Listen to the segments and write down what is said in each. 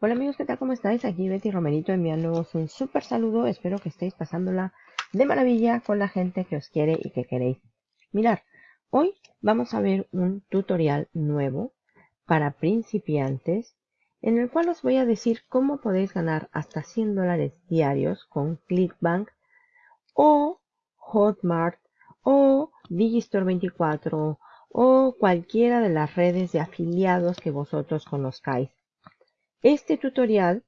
Hola amigos, ¿qué tal? ¿Cómo estáis? Aquí Betty Romerito enviándoos un súper saludo. Espero que estéis pasándola de maravilla con la gente que os quiere y que queréis. Mirar, hoy vamos a ver un tutorial nuevo para principiantes en el cual os voy a decir cómo podéis ganar hasta 100 dólares diarios con Clickbank o Hotmart o Digistore24 o cualquiera de las redes de afiliados que vosotros conozcáis. Este tutorial,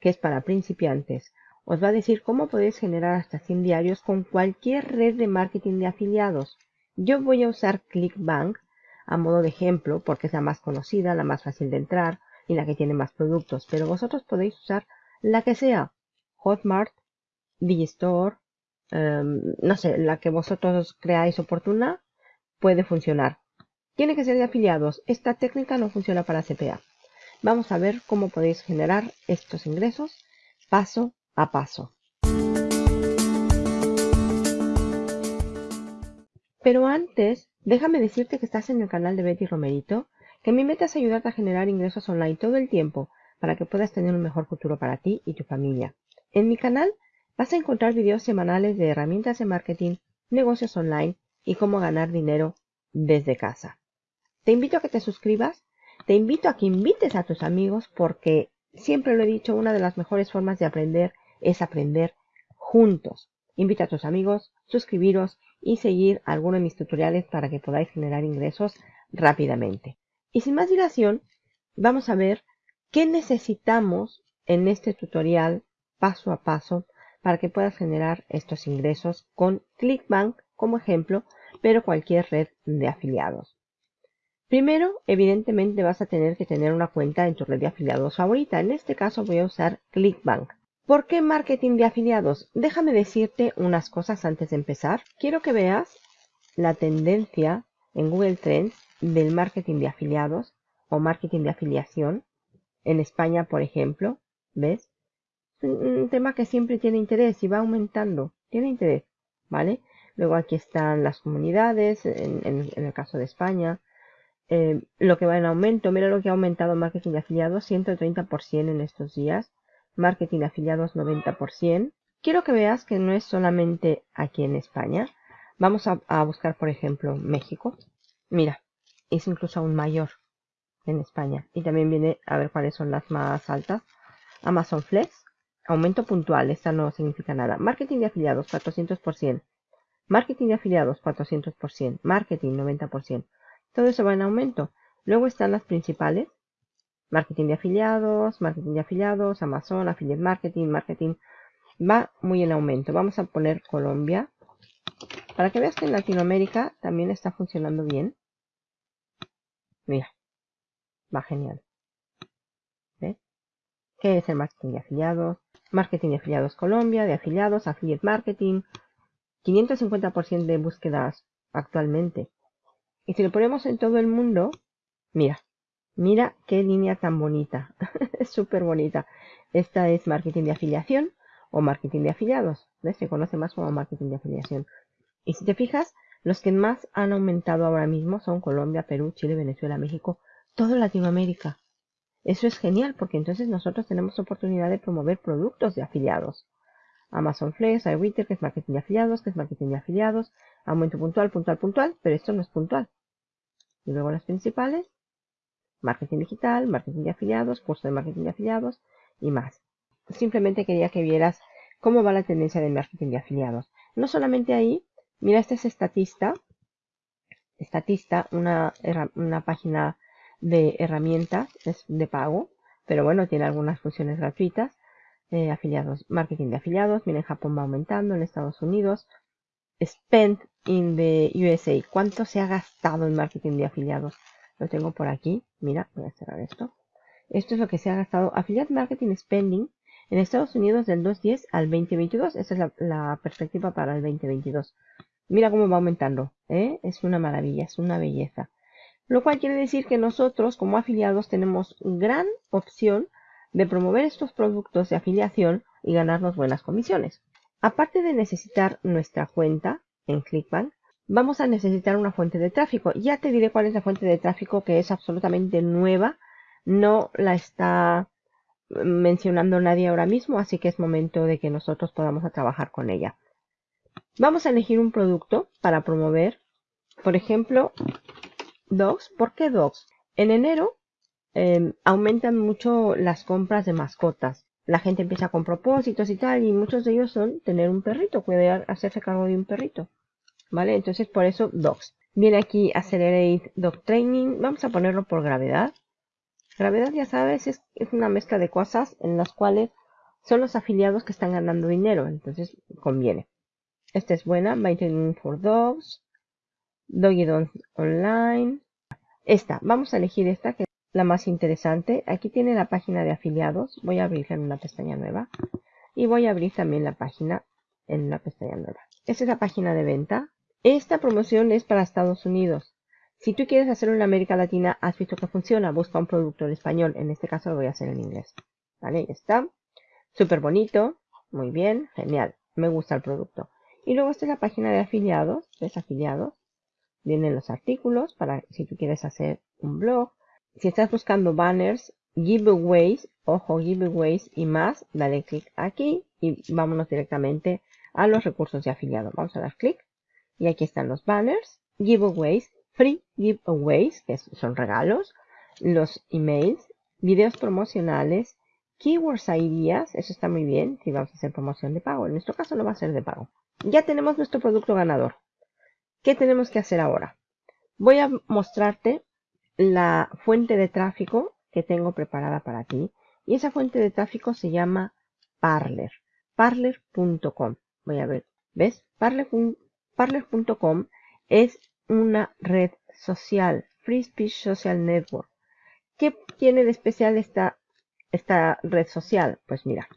que es para principiantes, os va a decir cómo podéis generar hasta 100 diarios con cualquier red de marketing de afiliados. Yo voy a usar ClickBank a modo de ejemplo porque es la más conocida, la más fácil de entrar y la que tiene más productos, pero vosotros podéis usar la que sea, Hotmart, Digistore, em, no sé, la que vosotros creáis oportuna, puede funcionar. Tiene que ser de afiliados. Esta técnica no funciona para CPA. Vamos a ver cómo podéis generar estos ingresos paso a paso. Pero antes, déjame decirte que estás en el canal de Betty Romerito, que mi meta es ayudarte a generar ingresos online todo el tiempo para que puedas tener un mejor futuro para ti y tu familia. En mi canal vas a encontrar videos semanales de herramientas de marketing, negocios online y cómo ganar dinero desde casa. Te invito a que te suscribas te invito a que invites a tus amigos porque siempre lo he dicho, una de las mejores formas de aprender es aprender juntos. Invita a tus amigos, suscribiros y seguir alguno de mis tutoriales para que podáis generar ingresos rápidamente. Y sin más dilación, vamos a ver qué necesitamos en este tutorial paso a paso para que puedas generar estos ingresos con ClickBank como ejemplo, pero cualquier red de afiliados. Primero, evidentemente vas a tener que tener una cuenta en tu red de afiliados favorita. En este caso voy a usar ClickBank. ¿Por qué marketing de afiliados? Déjame decirte unas cosas antes de empezar. Quiero que veas la tendencia en Google Trends del marketing de afiliados o marketing de afiliación. En España, por ejemplo, ¿ves? Un tema que siempre tiene interés y va aumentando. Tiene interés, ¿vale? Luego aquí están las comunidades, en, en el caso de España eh, lo que va en aumento. Mira lo que ha aumentado marketing de afiliados, 130% en estos días. Marketing de afiliados, 90%. Quiero que veas que no es solamente aquí en España. Vamos a, buscar, por ejemplo, México. Mira, es incluso aún mayor en España. Y también viene a ver cuáles son las más altas. Amazon Flex, aumento puntual, esta no significa nada. Marketing de afiliados, 400%. Marketing de afiliados, 400%. Marketing, 90%. Todo eso va en aumento. Luego están las principales. Marketing de afiliados, marketing de afiliados, Amazon, affiliate marketing, marketing. Va muy en aumento. Vamos a poner Colombia. Para que veas que en Latinoamérica también está funcionando bien. Mira. Va genial. ¿Ves? ¿Qué es el marketing de afiliados? Marketing de afiliados Colombia, de afiliados, affiliate marketing. 550% de búsquedas actualmente. Y si lo ponemos en todo el mundo, mira, mira qué línea tan bonita. es súper bonita. Esta es marketing de afiliación o marketing de afiliados. Se conoce más como marketing de afiliación. Y si te fijas, los que más han aumentado ahora mismo son Colombia, Perú, Chile, Venezuela, México, todo Latinoamérica. Eso es genial porque entonces nosotros tenemos oportunidad de promover productos de afiliados. Amazon Flex, iRetail, que es marketing de afiliados, que es marketing de afiliados, aumento puntual, puntual, puntual, pero esto no es puntual. Y luego las principales, marketing digital, marketing de afiliados, curso de marketing de afiliados y más. Simplemente quería que vieras cómo va la tendencia de marketing de afiliados. No solamente ahí, mira, este es Estatista. Estatista, una, una página de herramientas, es de pago, pero bueno, tiene algunas funciones gratuitas. Eh, afiliados, marketing de afiliados, mira, en Japón va aumentando, en Estados Unidos, spent in the USA. ¿Cuánto se ha gastado en marketing de afiliados? Lo tengo por aquí. Mira, voy a cerrar esto. Esto es lo que se ha gastado. Affiliate Marketing Spending en Estados Unidos del 2010 al 2022. Esa es la, perspectiva para el 2022. Mira cómo va aumentando. ¿eh? Es una maravilla, es una belleza. Lo cual quiere decir que nosotros como afiliados tenemos gran opción de promover estos productos de afiliación y ganarnos buenas comisiones. Aparte de necesitar nuestra cuenta en Clickbank, vamos a necesitar una fuente de tráfico. Ya te diré cuál es la fuente de tráfico que es absolutamente nueva. No la está mencionando nadie ahora mismo, así que es momento de que nosotros podamos trabajar con ella. Vamos a elegir un producto para promover, por ejemplo, Dogs. ¿Por qué Dogs? En enero em, aumentan mucho las compras de mascotas. La gente empieza con propósitos y tal, y muchos de ellos son tener un perrito, poder hacerse cargo de un perrito. ¿Vale? Entonces por eso Dogs. Viene aquí Accelerate Dog Training. Vamos a ponerlo por gravedad. Gravedad, ya sabes, es, una mezcla de cosas en las cuales son los afiliados que están ganando dinero. Entonces conviene. Esta es buena. Training for Dogs. Doggy Dogs Online. Esta. Vamos a elegir esta que es la más interesante. Aquí tiene la página de afiliados. Voy a abrirla en una pestaña nueva. Y voy a abrir también la página en una pestaña nueva. Esta es la página de venta. Esta promoción es para Estados Unidos. Si tú quieres hacerlo en América Latina, has visto que funciona, busca un producto en español. En este caso lo voy a hacer en inglés. ¿Vale? Ya está. Súper bonito. Muy bien. Genial. Me gusta el producto. Y luego esta es la página de afiliados. ¿Ves? Afiliados. Vienen los artículos para si tú quieres hacer un blog. Si estás buscando banners, giveaways, ojo, giveaways y más, dale clic aquí y vámonos directamente a los recursos de afiliado. Vamos a dar clic y aquí están los banners, giveaways, free giveaways, que son regalos, los emails, videos promocionales, keywords ideas, eso está muy bien si vamos a hacer promoción de pago. En nuestro caso no va a ser de pago. Ya tenemos nuestro producto ganador. ¿Qué tenemos que hacer ahora? Voy a mostrarte la fuente de tráfico que tengo preparada para ti. Y esa fuente de tráfico se llama Parler. Parler.com. Voy a ver. ¿Ves? Parler.com es una red social, Free Speech Social Network. ¿Qué tiene de especial esta, esta red social? Pues mira,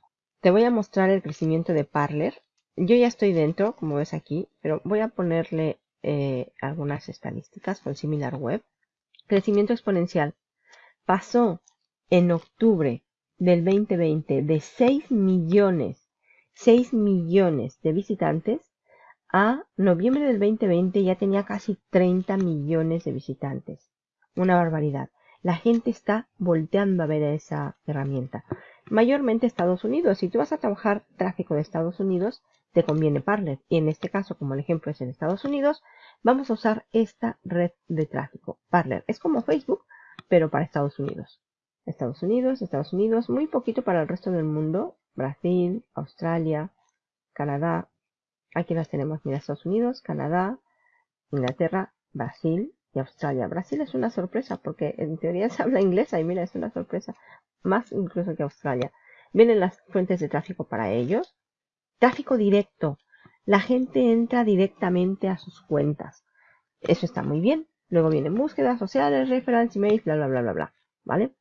te voy a mostrar el crecimiento de Parler. Yo ya estoy dentro, como ves aquí, pero voy a ponerle eh, algunas estadísticas con similar web. Crecimiento exponencial. Pasó en octubre del 2020 de 6 millones, 6 millones de visitantes a noviembre del 2020 ya tenía casi 30 millones de visitantes. Una barbaridad. La gente está volteando a ver esa herramienta. Mayormente Estados Unidos. Si tú vas a trabajar tráfico de Estados Unidos, te conviene Parler. Y en este caso, como el ejemplo es en Estados Unidos, vamos a usar esta red de tráfico. Parler es como Facebook, pero para Estados Unidos. Estados Unidos, Estados Unidos, muy poquito para el resto del mundo. Brasil, Australia, Canadá, Aquí las tenemos, mira, Estados Unidos, Canadá, Inglaterra, Brasil y Australia. Brasil es una sorpresa porque en teoría se habla inglesa y mira, es una sorpresa. Más incluso que Australia. Vienen las fuentes de tráfico para ellos. Tráfico directo. La gente entra directamente a sus cuentas. Eso está muy bien. Luego vienen búsquedas sociales, reference, emails, bla, bla, bla, bla, bla. ¿Vale?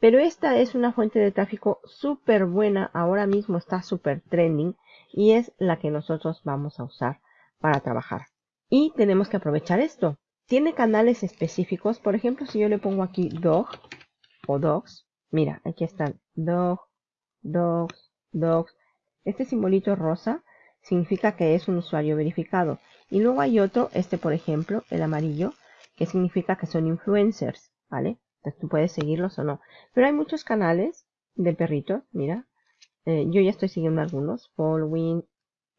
Pero esta es una fuente de tráfico súper buena. Ahora mismo está súper trending y es la que nosotros vamos a usar para trabajar. Y tenemos que aprovechar esto. Tiene canales específicos. Por ejemplo, si yo le pongo aquí dog o dogs. Mira, aquí están dog, dogs, dogs. Este simbolito rosa significa que es un usuario verificado. Y luego hay otro, este por ejemplo, el amarillo, que significa que son influencers, ¿vale? Entonces tú puedes seguirlos o no. Pero hay muchos canales de perritos, mira, eh, yo ya estoy siguiendo algunos. Following,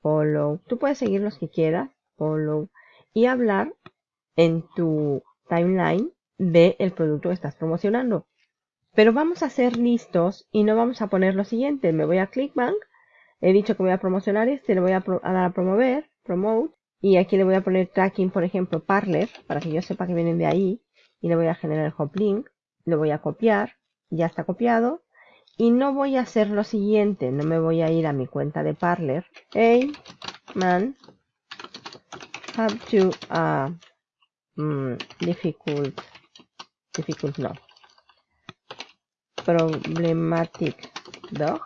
follow. Tú puedes seguir los que quieras. Follow. Y hablar en tu timeline de el producto que estás promocionando. Pero vamos a ser listos y no vamos a poner lo siguiente. Me voy a Clickbank. He dicho que voy a promocionar este. Le voy a, dar a promover. Promote. Y aquí le voy a poner tracking, por ejemplo, Parler. Para que yo sepa que vienen de ahí. Y le voy a generar el hop link. Lo voy a copiar. Ya está copiado. Y no voy a hacer lo siguiente, no me voy a ir a mi cuenta de Parler. Hey, man, have to, uh, mm, difficult, difficult no, problematic dog.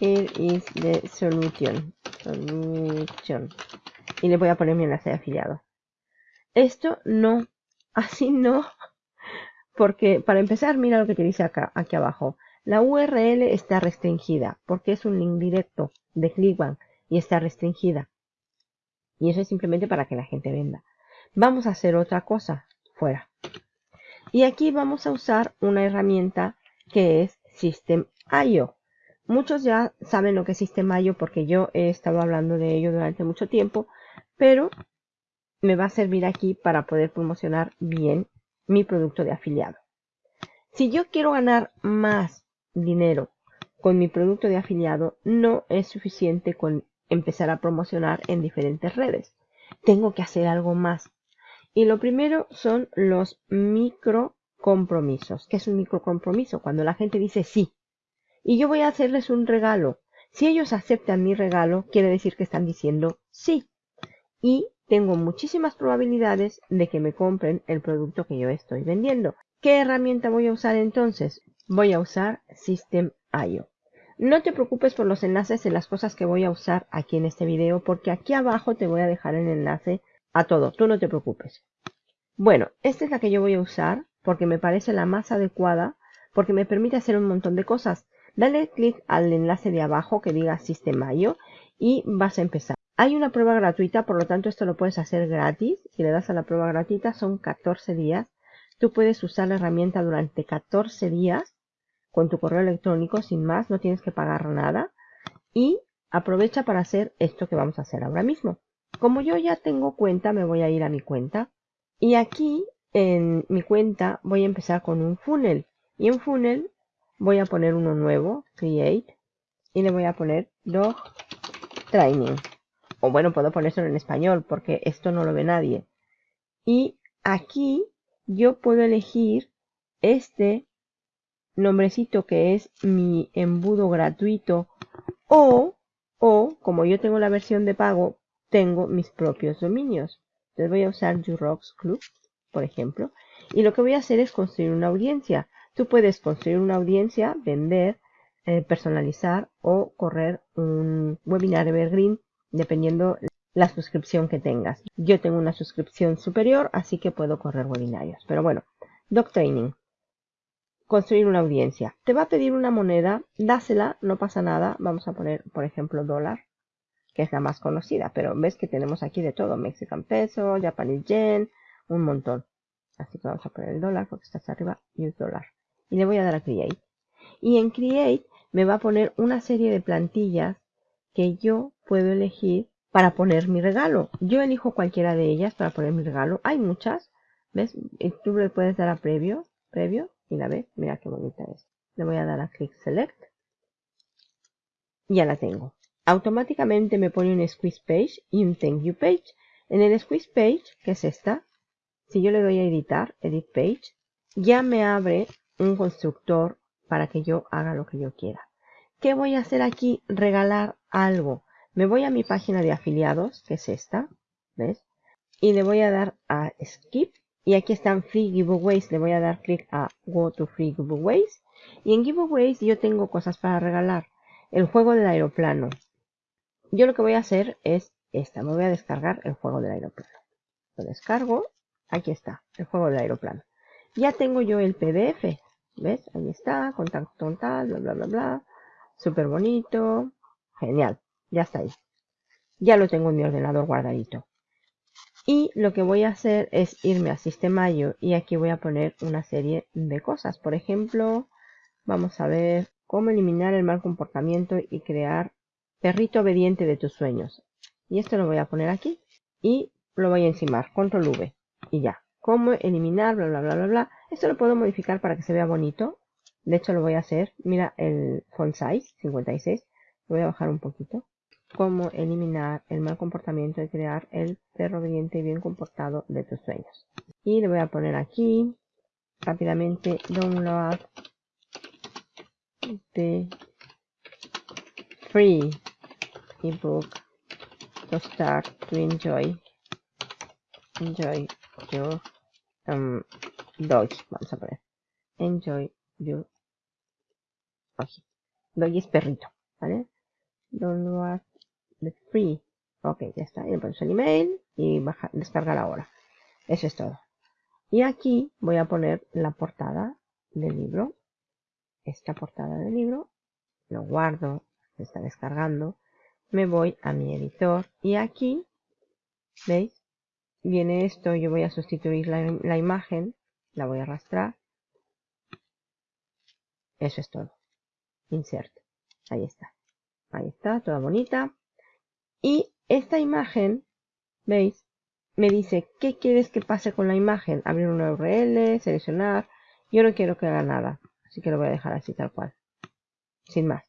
Here is the solution. Solution. Y le voy a poner mi enlace de afiliado. Esto no, así no porque para empezar, mira lo que te dice acá, aquí abajo. La URL está restringida porque es un link directo de ClickBank y está restringida. Y eso es simplemente para que la gente venda. Vamos a hacer otra cosa fuera. Y aquí vamos a usar una herramienta que es System.io. Muchos ya saben lo que es System.io porque yo he estado hablando de ello durante mucho tiempo, pero me va a servir aquí para poder promocionar bien mi producto de afiliado. Si yo quiero ganar más dinero con mi producto de afiliado, no es suficiente con empezar a promocionar en diferentes redes. Tengo que hacer algo más. Y lo primero son los micro compromisos. ¿Qué es un micro compromiso? Cuando la gente dice sí. Y yo voy a hacerles un regalo. Si ellos aceptan mi regalo, quiere decir que están diciendo sí. Y tengo muchísimas probabilidades de que me compren el producto que yo estoy vendiendo. ¿Qué herramienta voy a usar entonces? Voy a usar System.io. No te preocupes por los enlaces de las cosas que voy a usar aquí en este video porque aquí abajo te voy a dejar el enlace a todo. Tú no te preocupes. Bueno, esta es la que yo voy a usar porque me parece la más adecuada porque me permite hacer un montón de cosas. Dale clic al enlace de abajo que diga System.io y vas a empezar. Hay una prueba gratuita, por lo tanto esto lo puedes hacer gratis. Si le das a la prueba gratuita son 14 días. Tú puedes usar la herramienta durante 14 días con tu correo electrónico sin más, no tienes que pagar nada. Y aprovecha para hacer esto que vamos a hacer ahora mismo. Como yo ya tengo cuenta, me voy a ir a mi cuenta. Y aquí en mi cuenta voy a empezar con un funnel. Y en funnel voy a poner uno nuevo, create. Y le voy a poner dog training o bueno, puedo ponérselo en español porque esto no lo ve nadie. Y aquí yo puedo elegir este nombrecito que es mi embudo gratuito o, o como yo tengo la versión de pago, tengo mis propios dominios. Entonces voy a usar Jurox Club, por ejemplo, y lo que voy a hacer es construir una audiencia. Tú puedes construir una audiencia, vender, eh, personalizar o correr un webinar evergreen dependiendo la suscripción que tengas. Yo tengo una suscripción superior, así que puedo correr webinarios. Pero bueno, Doc Training. Construir una audiencia. Te va a pedir una moneda, dásela, no pasa nada. Vamos a poner, por ejemplo, dólar, que es la más conocida. Pero ves que tenemos aquí de todo. Mexican peso, Japanese yen, un montón. Así que vamos a poner el dólar porque está arriba, use dólar. Y le voy a dar a Create. Y en Create me va a poner una serie de plantillas que yo puedo elegir para poner mi regalo. Yo elijo cualquiera de ellas para poner mi regalo. Hay muchas, ¿ves? tú le puedes dar a previo, previo, y la ves, mira qué bonita es. Le voy a dar a click select. Ya la tengo. Automáticamente me pone un squeeze page y un thank you page. En el squeeze page, que es esta, si yo le doy a editar, edit page, ya me abre un constructor para que yo haga lo que yo quiera. ¿Qué voy a hacer aquí? Regalar algo. Me voy a mi página de afiliados, que es esta, ¿ves? Y le voy a dar a Skip. Y aquí están Free Giveaways. Le voy a dar clic a Go to Free Giveaways. Y en Giveaways yo tengo cosas para regalar. El juego del aeroplano. Yo lo que voy a hacer es esta. Me voy a descargar el juego del aeroplano. Lo descargo. Aquí está, el juego del aeroplano. Ya tengo yo el PDF. ¿Ves? Ahí está, contacto tal, bla, bla, bla, bla. Súper bonito. Genial. Ya está ahí. Ya lo tengo en mi ordenador guardadito. Y lo que voy a hacer es irme a Sistema.io y aquí voy a poner una serie de cosas. Por ejemplo, vamos a ver cómo eliminar el mal comportamiento y crear perrito obediente de tus sueños. Y esto lo voy a poner aquí y lo voy a encimar. Control V y ya. Cómo eliminar, bla, bla, bla, bla, bla. Esto lo puedo modificar para que se vea bonito. De hecho lo voy a hacer. Mira el font size 56. Lo voy a bajar un poquito. Cómo eliminar el mal comportamiento y crear el perro obediente y bien comportado de tus sueños. Y le voy a poner aquí rápidamente download the free ebook to start to enjoy enjoy your um, dog vamos a poner. Enjoy your dog es perrito vale download the free. Ok ya está. Y le pones el email y baja, descargar ahora eso es todo. Y aquí voy a poner la portada del libro. Esta portada del libro lo guardo se está descargando. Me voy a mi editor y aquí veis viene esto yo voy a sustituir la, la imagen la voy a arrastrar Eso es todo. Insert. Ahí está. Ahí está, toda bonita. Y esta imagen, ¿veis? Me dice, ¿qué quieres que pase con la imagen? Abrir una URL, seleccionar. Yo no quiero que haga nada. Así que lo voy a dejar así tal cual. Sin más.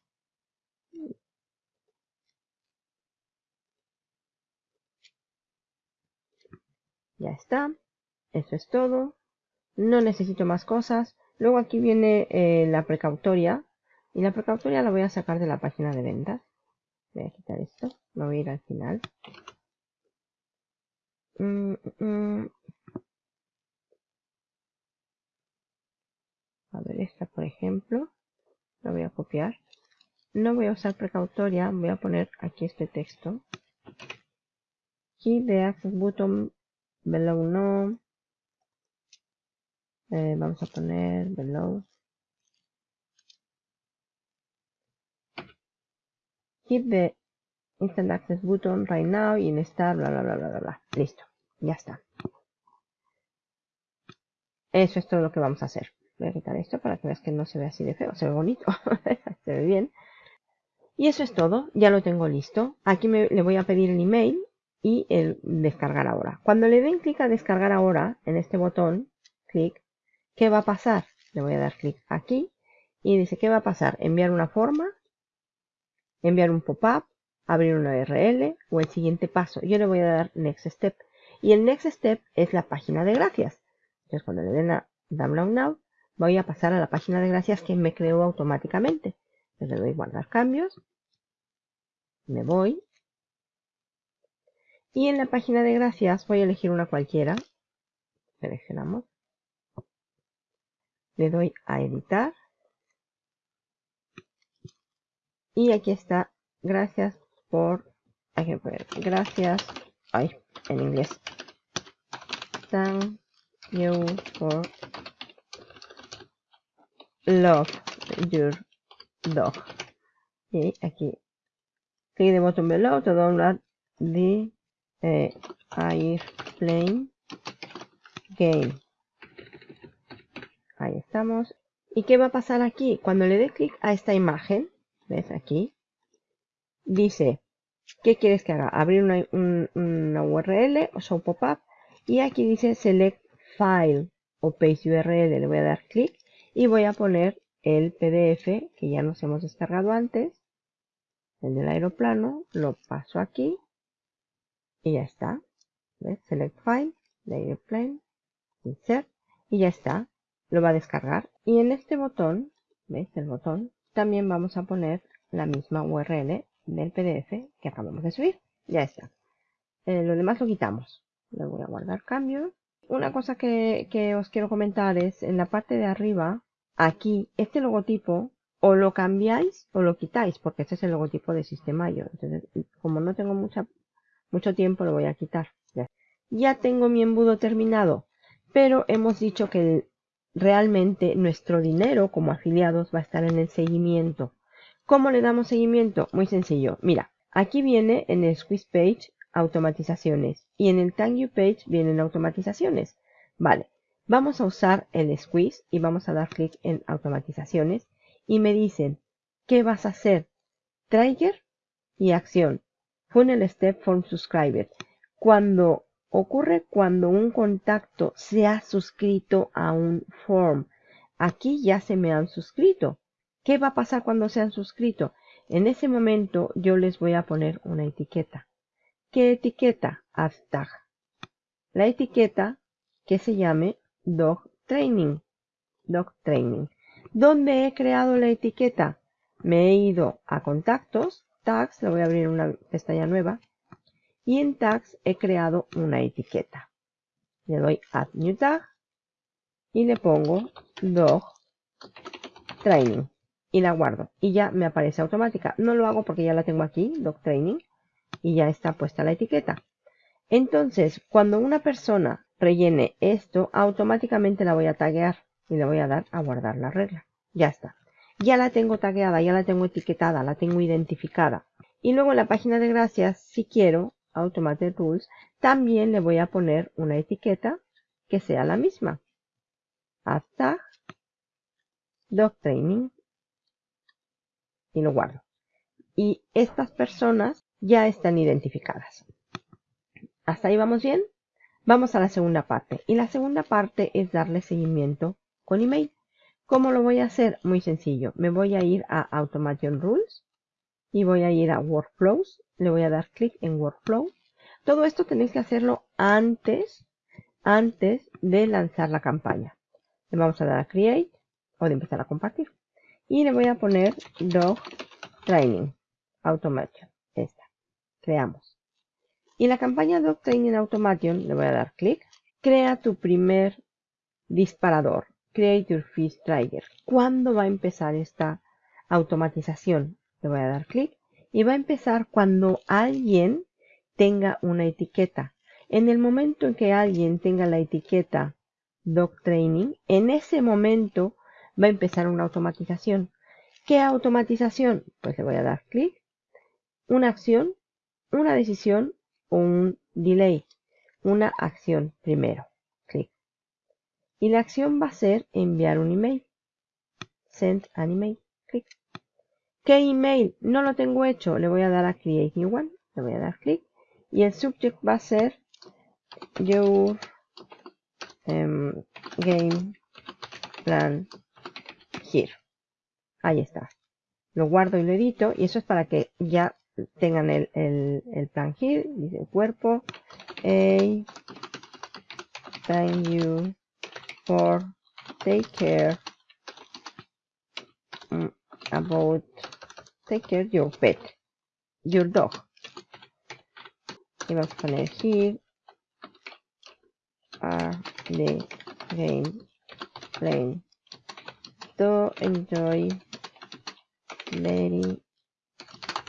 Ya está. Eso es todo. No necesito más cosas. Luego aquí viene eh, la precautoria. Y la precautoria la voy a sacar de la página de ventas. Voy a quitar esto. Me voy a ir al final. Mm, mm. A ver, esta por ejemplo. La voy a copiar. No voy a usar precautoria. Voy a poner aquí este texto. Keep the access button below no. Eh, vamos a poner below. Keep the instant access button right now y en bla bla bla bla bla. Listo, ya está. Eso es todo lo que vamos a hacer. Voy a quitar esto para que veas que no se ve así de feo, se ve bonito, se ve bien. Y eso es todo, ya lo tengo listo. Aquí le voy a pedir el email y el descargar ahora. Cuando le den clic a descargar ahora, en este botón, clic, ¿qué va a pasar? Le voy a dar clic aquí y dice, ¿qué va a pasar? Enviar una forma, enviar un pop-up, abrir una URL o el siguiente paso. Yo le voy a dar Next Step. Y el Next Step es la página de gracias. Entonces cuando le den a Download Now, voy a pasar a la página de gracias que me creó automáticamente. le doy guardar cambios. Me voy y en la página de gracias voy a elegir una cualquiera. Seleccionamos. Le doy a editar. Y aquí está. Gracias por... gracias. Ay, en inglés. Thank you for love your dog. Y aquí. Clic de botón below to download the eh, Airplane Game. Ahí estamos. ¿Y qué va a pasar aquí? Cuando le dé clic a esta imagen, ¿ves aquí? Dice, ¿qué quieres que haga? Abrir una, una URL o un pop-up. Y aquí dice Select File o Paste URL. Le voy a dar clic y voy a poner el PDF que ya nos hemos descargado antes. El del aeroplano. Lo paso aquí y ya está. ¿Ves? Select File, Airplane, Insert y ya está. Lo va a descargar. Y en este botón, ¿ves? El botón, también vamos a poner la misma URL del PDF que acabamos de subir. Ya está. Eh, lo demás lo quitamos. Le voy a guardar cambios. Una cosa que, os quiero comentar es en la parte de arriba, aquí, este logotipo o lo cambiáis o lo quitáis, porque este es el logotipo de Sistema.io. Entonces, como no tengo mucha mucho tiempo lo voy a quitar. Ya. tengo mi embudo terminado, pero hemos dicho que realmente nuestro dinero como afiliados va a estar en el seguimiento. ¿Cómo le damos seguimiento? Muy sencillo. Mira, aquí viene en el Squeeze Page automatizaciones y en el Thank You Page vienen automatizaciones. Vale, vamos a usar el Squeeze y vamos a dar clic en automatizaciones y me dicen, ¿qué vas a hacer? Trigger y acción. Funnel Step Form Subscriber. Cuando ocurre cuando un contacto se ha suscrito a un form. Aquí ya se me han suscrito. ¿Qué va a pasar cuando se han suscrito? En ese momento yo les voy a poner una etiqueta. ¿Qué etiqueta? Hashtag. La etiqueta que se llame Dog Training. Dog Training. ¿Dónde he creado la etiqueta? Me he ido a contactos tags, le voy a abrir una pestaña nueva. Y en tags he creado una etiqueta. Le doy add new tag y le pongo dog training y la guardo y ya me aparece automática. No lo hago porque ya la tengo aquí, dog training, y ya está puesta la etiqueta. Entonces, cuando una persona rellene esto, automáticamente la voy a taguear y le voy a dar a guardar la regla. Ya está ya la tengo tagueada, ya la tengo etiquetada, la tengo identificada. Y luego en la página de gracias, si quiero, Automated Rules, también le voy a poner una etiqueta que sea la misma. Hashtag Dog Training y lo guardo. Y estas personas ya están identificadas. ¿Hasta ahí vamos bien? Vamos a la segunda parte. Y la segunda parte es darle seguimiento con email. ¿Cómo lo voy a hacer? Muy sencillo. Me voy a ir a Automation Rules y voy a ir a Workflows. Le voy a dar clic en Workflow. Todo esto tenéis que hacerlo antes, antes de lanzar la campaña. Le vamos a dar a Create o de empezar a compartir. Y le voy a poner Dog Training Automation. Esta. Creamos. Y la campaña Dog Training Automation le voy a dar clic. Crea tu primer disparador. Create your first trigger. ¿Cuándo va a empezar esta automatización? Le voy a dar clic. Y va a empezar cuando alguien tenga una etiqueta. En el momento en que alguien tenga la etiqueta Dog Training, en ese momento va a empezar una automatización. ¿Qué automatización? Pues le voy a dar clic. Una acción, una decisión o un delay. Una acción primero. Clic. Y la acción va a ser enviar un email. Send an email. Clic. ¿Qué email? No lo tengo hecho. Le voy a dar a Create New One. Le voy a dar clic. Y el subject va a ser Your em, Game Plan Here. Ahí está. Lo guardo y lo edito. Y eso es para que ya tengan el, el, plan here. Dice cuerpo. A. Thank you for take care mm, about take care your pet your dog. Y vamos a poner here are the game playing. To enjoy very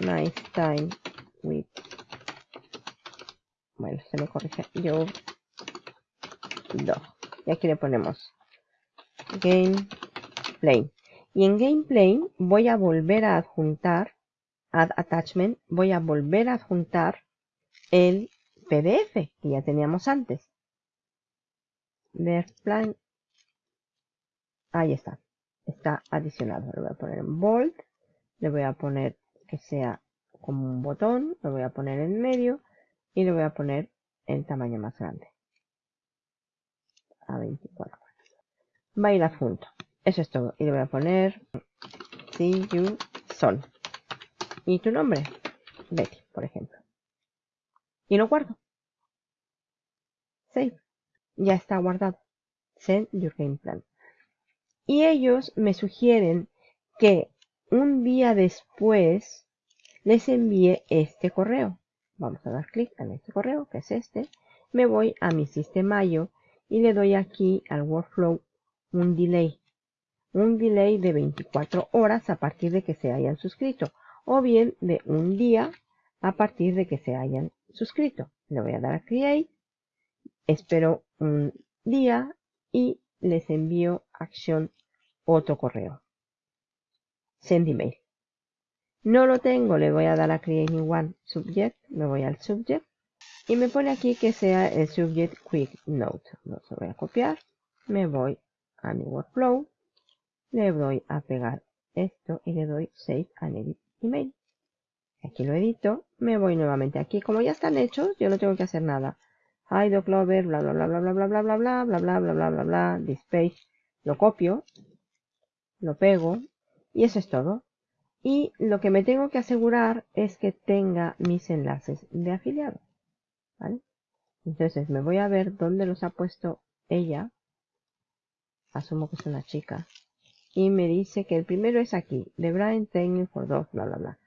nice time with bueno se me corrige your dog. Y aquí le ponemos gameplay y en gameplay voy a volver a adjuntar add attachment voy a volver a adjuntar el PDF que ya teníamos antes. Ver plan. Ahí está. Está adicionado. Le voy a poner en bold. Le voy a poner que sea como un botón. Lo voy a poner en medio. Y le voy a poner en tamaño más grande. A 24 va a ir adjunto eso es todo. Y le voy a poner See you son. ¿Y tu nombre? Betty, por ejemplo. Y lo guardo. Save. Ya está guardado. Send your game plan. Y ellos me sugieren que un día después les envíe este correo. Vamos a dar clic en este correo, que es este. Me voy a mi sistema y le doy aquí al workflow un delay un delay de 24 horas a partir de que se hayan suscrito o bien de un día a partir de que se hayan suscrito. Le voy a dar a Create, espero un día y les envío acción otro correo. Send email. No lo tengo, le voy a dar a Create New One Subject, me voy al Subject y me pone aquí que sea el Subject Quick Note. Lo voy a copiar, me voy a mi Workflow le doy a pegar esto y le doy Save and Edit Email. Aquí lo edito, me voy nuevamente aquí. Como ya están hechos, yo no tengo que hacer nada. Hide Clover, bla bla bla bla bla bla bla bla bla bla bla bla bla bla bla this page. Lo copio, lo pego y eso es todo. Y lo que me tengo que asegurar es que tenga mis enlaces de afiliado. ¿Vale? Entonces me voy a ver dónde los ha puesto ella. Asumo que es una chica y me dice que el primero es aquí, de Brian Training for dos, bla, bla, bla.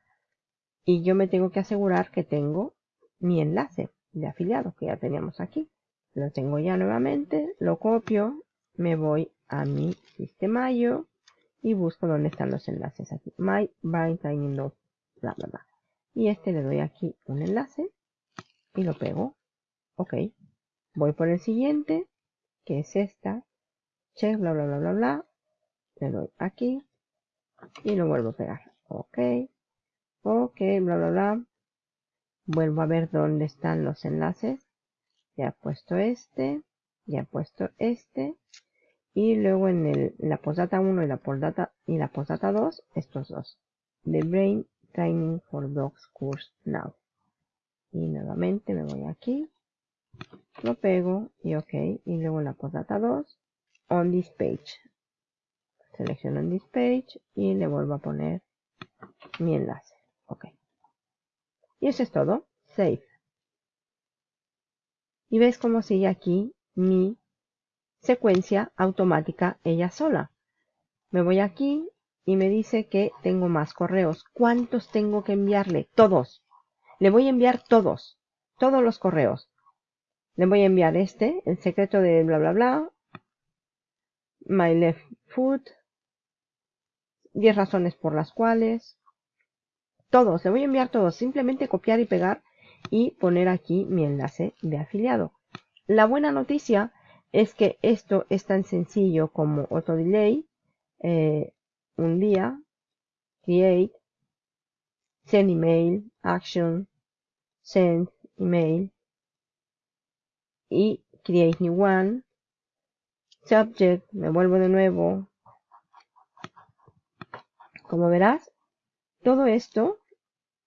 Y yo me tengo que asegurar que tengo mi enlace de afiliado que ya teníamos aquí. Lo tengo ya nuevamente, lo copio, me voy a mi sistema yo y busco dónde están los enlaces aquí. My Brian Training 2, bla, bla, bla. Y este le doy aquí un enlace y lo pego. Ok. Voy por el siguiente, que es esta. Check, bla, bla, bla, bla, bla le doy aquí y lo vuelvo a pegar ok ok bla bla bla vuelvo a ver dónde están los enlaces ya he puesto este ya he puesto este y luego en, el, la postdata 1 y la postdata y la postdata 2 estos dos The Brain Training for Dogs Course Now. Y nuevamente me voy aquí, lo pego y ok. Y luego en la postdata 2, on this page. Selecciono on this page y le vuelvo a poner mi enlace. Ok. Y eso es todo. Save. Y ves cómo sigue aquí mi secuencia automática ella sola. Me voy aquí y me dice que tengo más correos. ¿Cuántos tengo que enviarle? Todos. Le voy a enviar todos. Todos los correos. Le voy a enviar este, el secreto de bla bla bla. My left foot. 10 razones por las cuales. Todos, le voy a enviar todos. Simplemente copiar y pegar y poner aquí mi enlace de afiliado. La buena noticia es que esto es tan sencillo como auto delay, eh, un día, create, send email, action, send email y create new one, subject, me vuelvo de nuevo. Como verás, todo esto,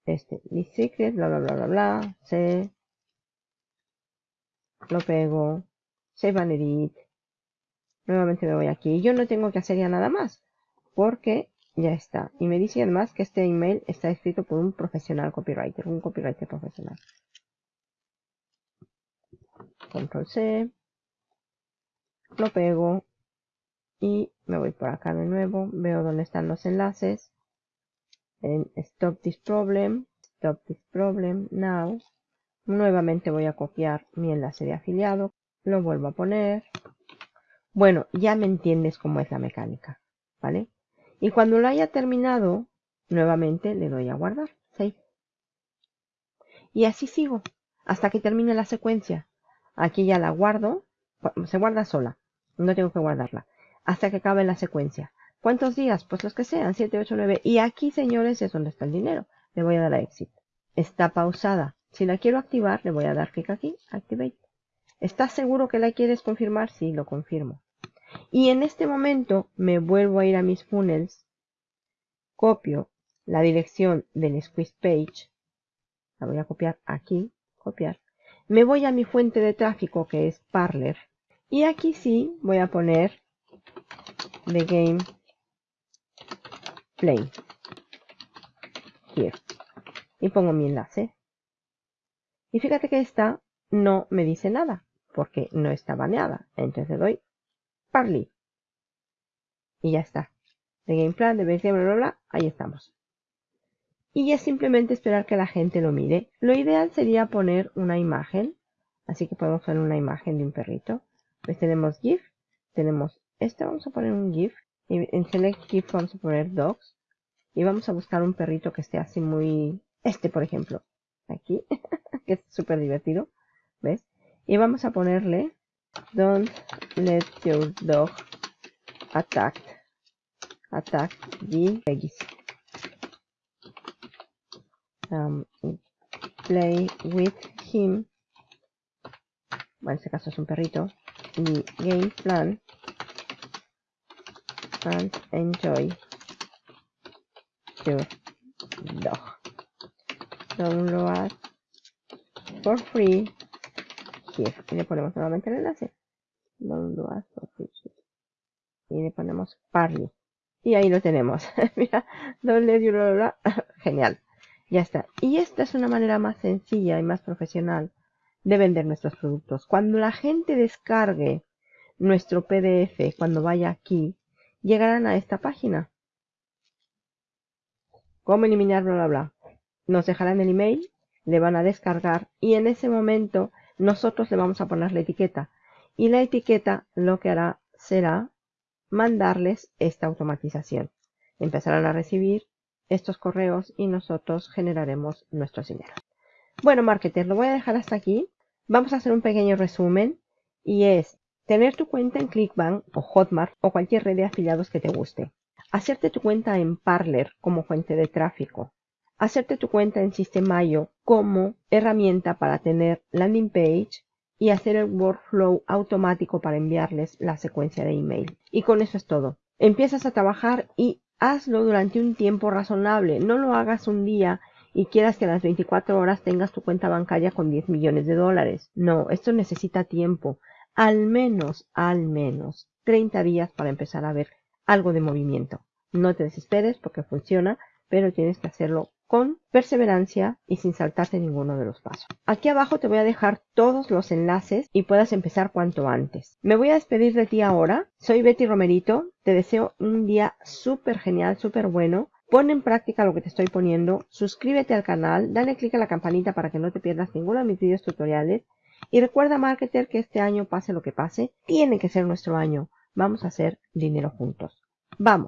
este, mi secret, bla bla bla bla bla, se lo pego, save and edit, nuevamente me voy aquí. Yo no tengo que hacer ya nada más, porque ya está. Y me dice además que este email está escrito por un profesional copywriter, un copywriter profesional. Control C, lo pego y me voy por acá de nuevo, veo dónde están los enlaces en Stop This Problem, Stop This Problem Now. Nuevamente voy a copiar mi enlace de afiliado, lo vuelvo a poner. Bueno, ya me entiendes cómo es la mecánica, ¿vale? Y cuando lo haya terminado, nuevamente le doy a guardar, Save. Y así sigo, hasta que termine la secuencia. Aquí ya la guardo, se guarda sola, no tengo que guardarla, hasta que acabe la secuencia. ¿Cuántos días? Pues los que sean, 7, 8, 9. Y aquí, señores, es donde está el dinero. Le voy a dar a Exit. Está pausada. Si la quiero activar, le voy a dar clic aquí, Activate. ¿Estás seguro que la quieres confirmar? Sí, lo confirmo. Y en este momento me vuelvo a ir a mis funnels, copio la dirección del squeeze page, la voy a copiar aquí, copiar. Me voy a mi fuente de tráfico que es Parler. Y aquí sí voy a poner the game play. Here. Y pongo mi enlace. Y fíjate que esta no me dice nada porque no está baneada. Entonces le doy Parley. Y ya está. De game plan, de bla, bla, bla, ahí estamos. Y es simplemente esperar que la gente lo mire. Lo ideal sería poner una imagen. Así que podemos poner una imagen de un perrito. Pues tenemos GIF. Tenemos este, vamos a poner un GIF. En Select GIF vamos a poner Dogs. Y vamos a buscar un perrito que esté así muy... Este, por ejemplo. Aquí. que es súper divertido. ¿Ves? Y vamos a ponerle Don't let your dog attack attack the legacy. Um, play with him. Bueno, en este caso es un perrito. Y game plan. And enjoy your dog. Download for free here. Y le ponemos nuevamente el enlace. Y le ponemos Parley. Y ahí lo tenemos. Mira, doble Genial. Ya está. Y esta es una manera más sencilla y más profesional de vender nuestros productos. Cuando la gente descargue nuestro PDF, cuando vaya aquí, llegarán a esta página. ¿Cómo eliminar bla bla bla? Nos dejarán el email, le van a descargar y en ese momento nosotros le vamos a poner la etiqueta y la etiqueta lo que hará será mandarles esta automatización. Empezarán a recibir estos correos y nosotros generaremos nuestros dinero. Bueno, marketer, lo voy a dejar hasta aquí. Vamos a hacer un pequeño resumen y es tener tu cuenta en Clickbank o Hotmart o cualquier red de afiliados que te guste. Hacerte tu cuenta en Parler como fuente de tráfico. Hacerte tu cuenta en Sistemayo como herramienta para tener landing page y hacer el workflow automático para enviarles la secuencia de email. Y con eso es todo. Empiezas a trabajar y hazlo durante un tiempo razonable. No lo hagas un día y quieras que a las 24 horas tengas tu cuenta bancaria con 10 millones de dólares. No, esto necesita tiempo. Al menos, al menos 30 días para empezar a ver algo de movimiento. No te desesperes porque funciona, pero tienes que hacerlo con perseverancia y sin saltarte ninguno de los pasos. Aquí abajo te voy a dejar todos los enlaces y puedas empezar cuanto antes. Me voy a despedir de ti ahora. Soy Betty Romerito. Te deseo un día súper genial, súper bueno. Pon en práctica lo que te estoy poniendo. Suscríbete al canal. Dale click a la campanita para que no te pierdas ninguno de mis videos tutoriales. Y recuerda, marketer, que este año, pase lo que pase, tiene que ser nuestro año. Vamos a hacer dinero juntos. Vamos.